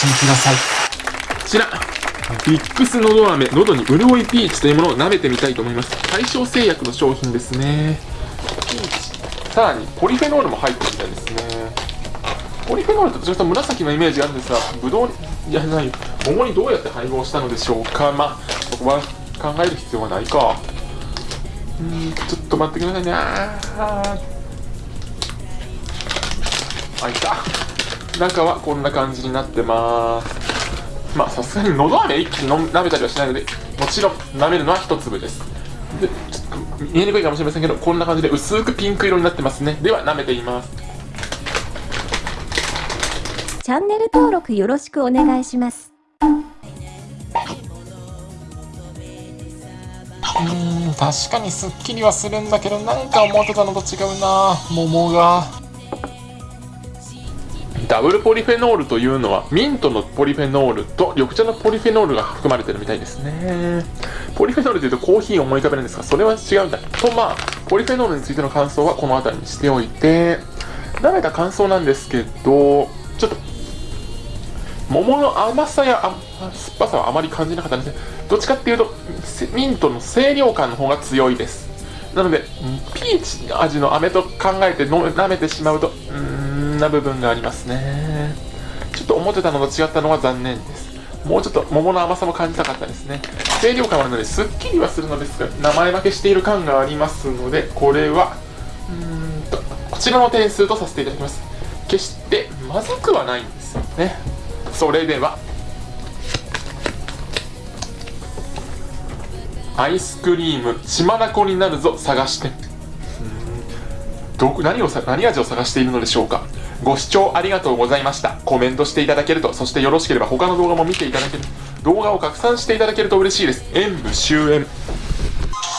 しみください。こちらビックスのど飴喉に潤いピーチというものを舐めてみたいと思います。対象製薬の商品ですね。ピーチさらにポリフェノールも入ってるみたいですね。ポリフェノールとちょっと紫のイメージがあるんですがブドウいやない桃にどうやって配合したのでしょうか。まあそこは考える必要はないか。うんちょっと待ってくださいね。ああいた。中はこんな感じになってます。まあさすがにのど飴一気に舐めたりはしないのでもちろん舐めるのは一粒です。でちょっと見えにくいかもしれませんけどこんな感じで薄くピンク色になってますね。では舐めています。チャンネル登録よろしくお願いします。うん確かにすっきりはするんだけどなんか思ってたのと違うな。桃がダブルポリフェノールというのはミントのポリフェノールと緑茶のポリフェノールが含まれてるみたいですね。ポリフェノールというとコーヒーを思い浮かべるんですがそれは違うんだ。とまあポリフェノールについての感想はこの辺りにしておいて。舐めた感想なんですけどちょっと桃の甘さや酸っぱさはあまり感じなかったんですね。どっちかっていうとミントの清涼感の方が強いです。なのでピーチの味の飴と考えて舐めてしまうとうんな部分がありますね。ちょっと思ってたのと違ったのは残念です。もうちょっと桃の甘さも感じたかったですね。清涼感はあるのですっきりはするのですが名前負けしている感がありますのでこれはうんとこちらの点数とさせていただきます。決してまずくはないんですよね。それではアイスクリーム血まなこになるぞ探して。ど何をさ何味を探しているのでしょうか。ご視聴ありがとうございました。コメントしていただけるとそしてよろしければ他の動画も見ていただける。動画を拡散していただけると嬉しいです。演武終演。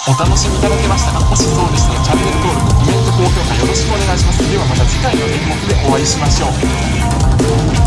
お楽しみいただけましたか？もしそうでしたらチャンネル登録コメント高評価よろしくお願いします。ではまた次回の演目でお会いしましょう。